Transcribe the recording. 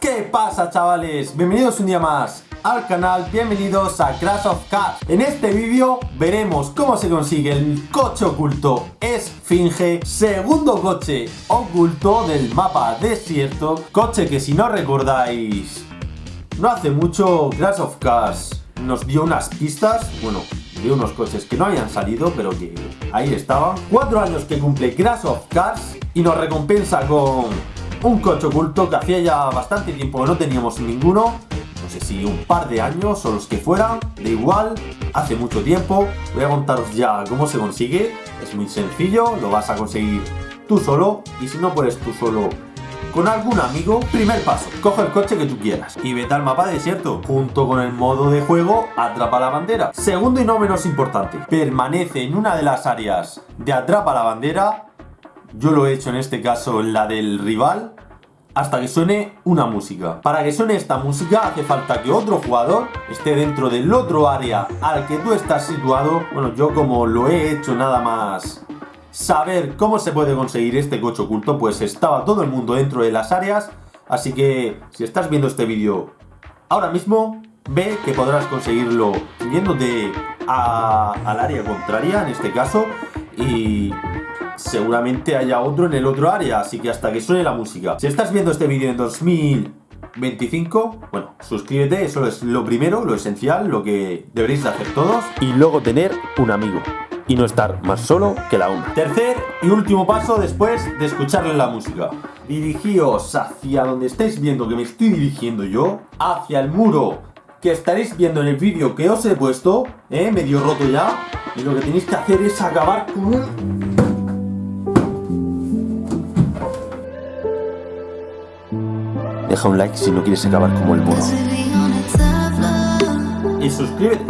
¿Qué pasa chavales? Bienvenidos un día más al canal, bienvenidos a Crash of Cars En este vídeo veremos cómo se consigue el coche oculto Esfinge Segundo coche oculto del mapa desierto Coche que si no recordáis No hace mucho Crash of Cars nos dio unas pistas Bueno, de unos coches que no habían salido pero que ahí estaban Cuatro años que cumple Crash of Cars Y nos recompensa con un coche oculto que hacía ya bastante tiempo que no teníamos ninguno no sé si un par de años o los que fueran, da igual, hace mucho tiempo. Voy a contaros ya cómo se consigue, es muy sencillo, lo vas a conseguir tú solo y si no puedes tú solo con algún amigo, primer paso, coge el coche que tú quieras y vete al mapa desierto, junto con el modo de juego Atrapa la Bandera. Segundo y no menos importante, permanece en una de las áreas de Atrapa la Bandera yo lo he hecho en este caso la del rival hasta que suene una música. Para que suene esta música hace falta que otro jugador esté dentro del otro área al que tú estás situado. Bueno, yo como lo he hecho nada más saber cómo se puede conseguir este coche oculto, pues estaba todo el mundo dentro de las áreas. Así que si estás viendo este vídeo ahora mismo, ve que podrás conseguirlo yéndote al área contraria en este caso y seguramente haya otro en el otro área, así que hasta que suene la música. Si estás viendo este vídeo en 2025, bueno, suscríbete, eso es lo primero, lo esencial, lo que deberéis hacer todos. Y luego tener un amigo y no estar más solo que la una. Tercer y último paso después de escucharle la música. Dirigíos hacia donde estáis viendo que me estoy dirigiendo yo, hacia el muro que estaréis viendo en el vídeo que os he puesto, ¿eh? medio roto ya, y lo que tenéis que hacer es acabar con Deja un like si no quieres acabar como el mono. Y suscríbete.